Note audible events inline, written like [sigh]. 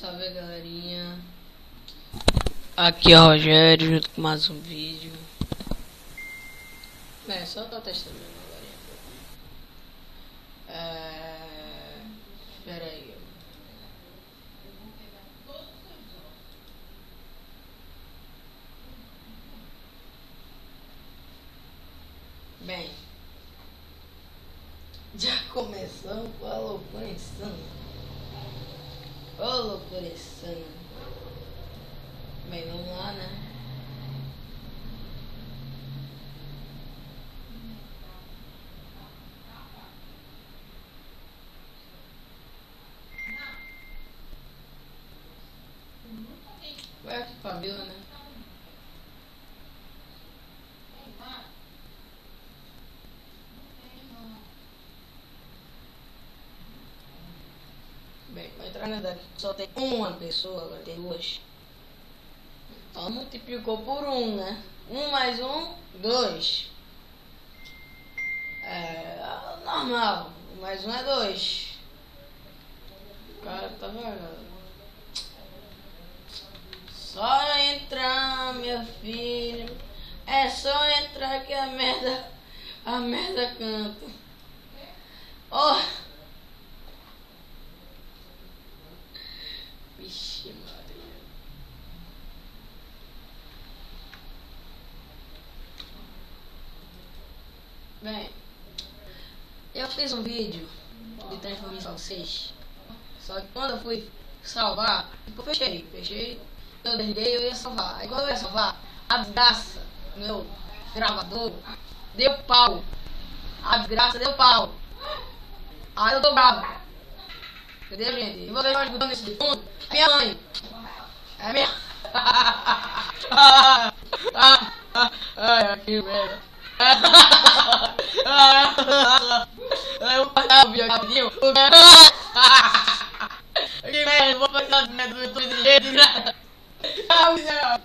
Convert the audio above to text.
Salve galerinha. Aqui é o Rogério junto com mais um vídeo. É, só tô testando galerinha. É. Pera aí. Bem, [laughs] já começamos com a loucura insana. Ô loucura insana. Bem, vamos lá, né? Vai aqui pra vila, né? Bem, vai entrar na daqui só tem uma pessoa, agora tem duas. Então multiplicou por um, né? Um mais um, dois. É normal. Um mais um é dois. O cara tá vendo? Só entrar, minha filha. É só entrar que a merda. A merda canta. Oh! Bem, eu fiz um vídeo de transformação 6. Só que quando eu fui salvar, eu fechei, fechei, eu desliguei eu ia salvar. Aí quando eu ia salvar, a desgraça, meu gravador, deu pau. A desgraça deu pau. Aí eu tô bravo. Entendeu, gente? E vocês estão escutando isso de fundo? Minha mãe. É minha. Ai, [laughs] que merda. Eu passar o vídeo rapidinho. [laughs] Que merda, vou passar o vídeo do jeito, né? [laughs] Ah, miserável.